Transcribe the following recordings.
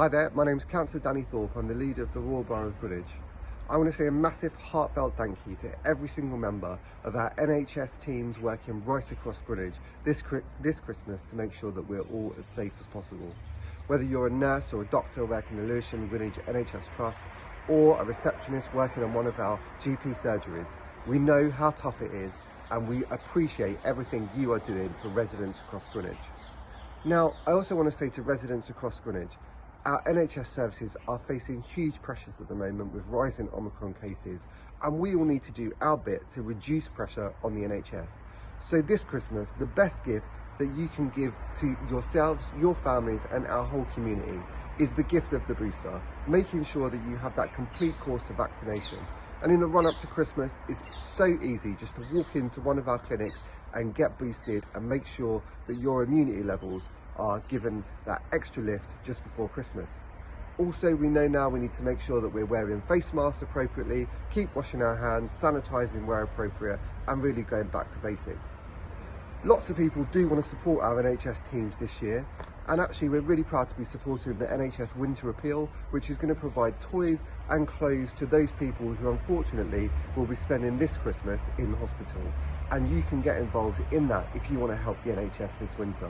Hi there, my name is Councillor Danny Thorpe. I'm the leader of the Royal Borough of Greenwich. I want to say a massive heartfelt thank you to every single member of our NHS teams working right across Greenwich this, this Christmas to make sure that we're all as safe as possible. Whether you're a nurse or a doctor working in the Lewisham Greenwich NHS Trust or a receptionist working on one of our GP surgeries, we know how tough it is and we appreciate everything you are doing for residents across Greenwich. Now, I also want to say to residents across Greenwich, our NHS services are facing huge pressures at the moment with rising Omicron cases and we all need to do our bit to reduce pressure on the NHS. So this Christmas, the best gift that you can give to yourselves, your families and our whole community is the gift of the booster, making sure that you have that complete course of vaccination. And in the run up to Christmas, it's so easy just to walk into one of our clinics and get boosted and make sure that your immunity levels are given that extra lift just before Christmas. Also, we know now we need to make sure that we're wearing face masks appropriately, keep washing our hands, sanitising where appropriate, and really going back to basics. Lots of people do want to support our NHS teams this year, and actually we're really proud to be supporting the NHS Winter Appeal, which is going to provide toys and clothes to those people who unfortunately will be spending this Christmas in hospital. And you can get involved in that if you want to help the NHS this winter.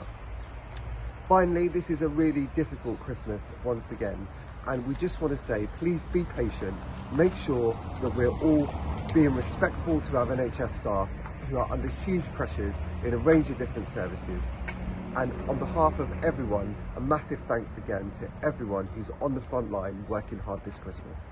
Finally, this is a really difficult Christmas once again, and we just want to say, please be patient, make sure that we're all being respectful to our NHS staff who are under huge pressures in a range of different services. And on behalf of everyone, a massive thanks again to everyone who's on the front line working hard this Christmas.